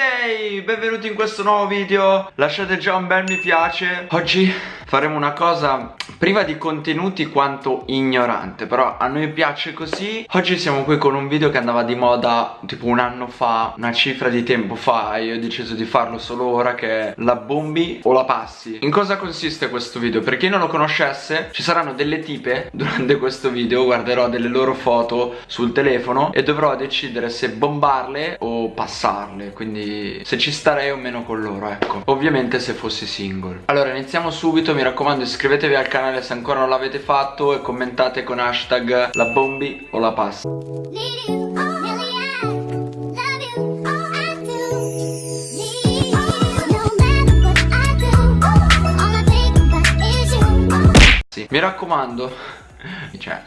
Monday! Benvenuti in questo nuovo video Lasciate già un bel mi piace Oggi faremo una cosa priva di contenuti quanto ignorante Però a noi piace così Oggi siamo qui con un video che andava di moda tipo un anno fa Una cifra di tempo fa E io ho deciso di farlo solo ora che la bombi o la passi In cosa consiste questo video? Per chi non lo conoscesse Ci saranno delle tipe durante questo video Guarderò delle loro foto sul telefono E dovrò decidere se bombarle o passarle quindi se ci starei o meno con loro ecco. Ovviamente se fossi single. Allora iniziamo subito mi raccomando iscrivetevi al canale se ancora non l'avete fatto e commentate con hashtag la bombi o la pasta. Mi raccomando cioè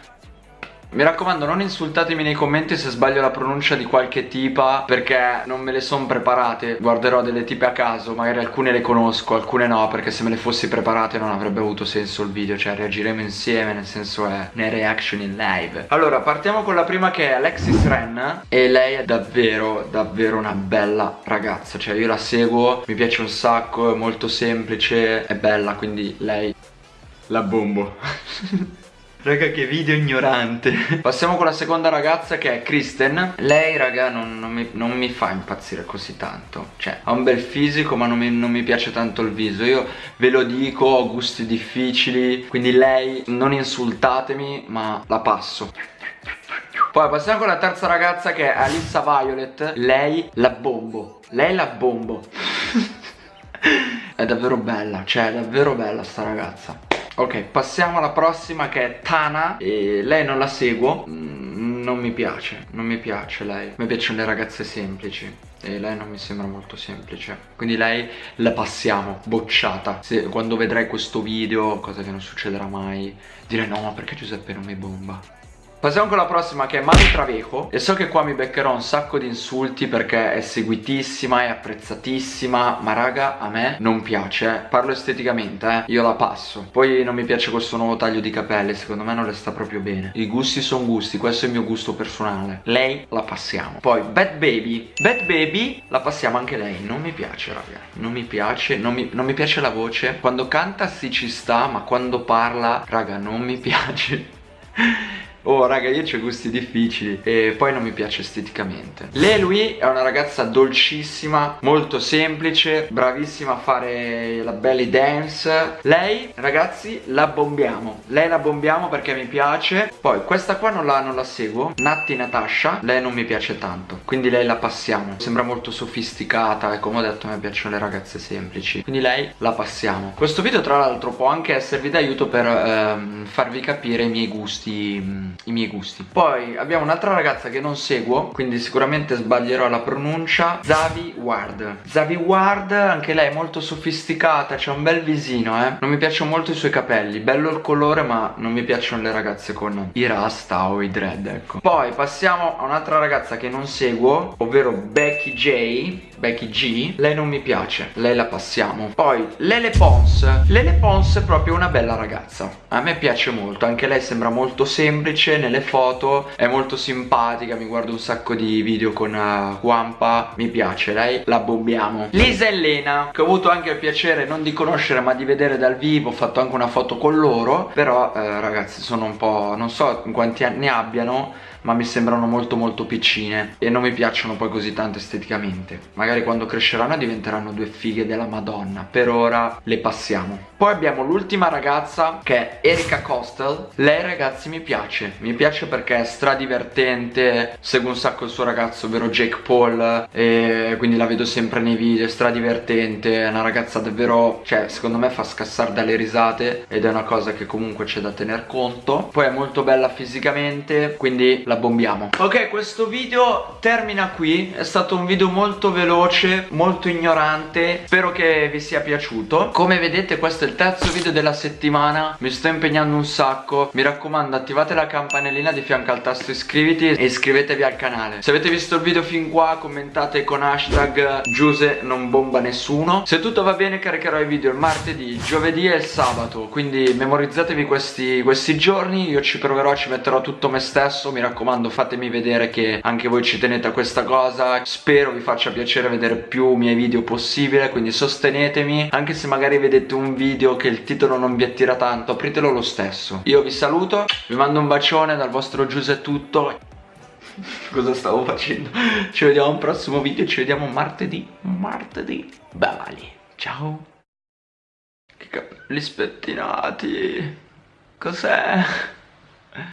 mi raccomando non insultatemi nei commenti se sbaglio la pronuncia di qualche tipa Perché non me le sono preparate. Guarderò delle tipe a caso Magari alcune le conosco, alcune no Perché se me le fossi preparate non avrebbe avuto senso il video Cioè reagiremo insieme Nel senso è né reaction in live. Allora partiamo con la prima che è Alexis Ren E lei è davvero, davvero una bella ragazza Cioè io la seguo, mi piace un sacco È molto semplice, è bella Quindi lei la bombo Raga che video ignorante. Passiamo con la seconda ragazza che è Kristen. Lei raga non, non, mi, non, mi, fa impazzire così tanto. Cioè ha un bel fisico ma non mi, non mi piace tanto il viso. Io ve lo dico ho gusti difficili Quindi lei non insultatemi ma la passo. Poi passiamo con la terza ragazza che è Alissa Violet. Lei la bombo. Lei la bombo. È davvero bella Cioè è davvero bella sta ragazza Ok, passiamo alla prossima che è Tana. E Lei non la seguo. Mm, Non mi piace, non mi piace lei. Mi piacciono le ragazze semplici. E lei non mi sembra molto semplice. Quindi lei la passiamo, bocciata. Se, Quando vedrai questo video, cosa che non succederà mai Dire no, ma perché Giuseppe non mi bomba Passiamo con la prossima che è Manu Traveco E so che qua mi beccherò un sacco di insulti perché è seguitissima, è apprezzatissima Ma raga a me non piace, parlo esteticamente eh, io la passo. Poi non mi piace questo nuovo taglio di capelli, secondo me non le sta proprio bene. I gusti sono gusti, questo è il mio gusto personale. Lei la passiamo. Poi Bad Baby, Bad Baby la passiamo anche lei. Non mi piace raga, non mi piace, non mi, non mi piace la voce. Quando canta sì ci sta, ma quando parla raga non mi piace Oh raga io ho gusti difficili e poi non mi piace esteticamente. Lei lui è una ragazza dolcissima, molto semplice, bravissima a fare la belly dance. Lei ragazzi la bombiamo, lei la bombiamo perché mi piace. Poi questa qua non la, non la seguo, Natti Natasha, lei non mi piace tanto Quindi lei la passiamo, sembra molto sofisticata e come ho detto me piacciono le ragazze semplici. Quindi lei la passiamo. Questo video tra l'altro può anche esservi d'aiuto per ehm, farvi capire i miei gusti mm, i miei gusti. Poi abbiamo un'altra ragazza che non seguo Quindi sicuramente sbaglierò la pronuncia Zavi Ward. Zavi Ward anche lei è molto sofisticata C'ha un bel visino eh. Non mi piacciono molto i suoi capelli. Bello il colore ma non mi piacciono le ragazze con i rasta o i dread ecco. Poi passiamo a un'altra ragazza che non seguo Ovvero Becky J Becky G. Lei non mi piace Lei la passiamo. Poi Lele Pons. Lele Pons è proprio una bella ragazza. A me piace molto Anche lei sembra molto semplice nelle foto È molto simpatica Mi guardo un sacco di video con uh, Wampa Mi piace Lei la bombiamo. Lisa Elena Che ho avuto anche il piacere non di conoscere ma di vedere dal vivo Ho fatto anche una foto con loro Però eh, ragazzi sono un po' Non so quanti anni abbiano ma mi sembrano molto molto piccine e non mi piacciono poi così tanto esteticamente. Magari quando cresceranno diventeranno due fighe della madonna. Per ora le passiamo. Poi abbiamo l'ultima ragazza che è Erika Costel lei ragazzi mi piace mi piace perché è stradivertente segue un sacco il suo ragazzo ovvero Jake Paul e quindi la vedo sempre nei video è stradivertente è una ragazza davvero cioè secondo me fa scassare dalle risate ed è una cosa che comunque c'è da tener conto. Poi è molto bella fisicamente quindi la bombiamo. Ok questo video termina qui. È stato un video molto veloce Molto ignorante. Spero che vi sia piaciuto. Come vedete questo è il terzo video della settimana. Mi sto impegnando un sacco. Mi raccomando attivate la campanellina di fianco al tasto iscriviti E iscrivetevi al canale. Se avete visto il video fin qua commentate con hashtag Giuse non bomba nessuno. Se tutto va bene caricherò i video il martedì, giovedì e il sabato. Quindi memorizzatevi questi, questi giorni Io ci proverò, ci metterò tutto me stesso. Mi raccomando fatemi vedere che anche voi ci tenete a questa cosa. Spero vi faccia piacere vedere più miei video possibile Quindi sostenetemi. Anche se magari vedete un video che il titolo non vi attira tanto Apritelo lo stesso. Io vi saluto, vi mando un bacione dal vostro Giuse tutto. Cosa stavo facendo? Ci vediamo al prossimo video Ci vediamo martedì Martedì. Bye Ciao. Che capelli spettinati. Cos'è?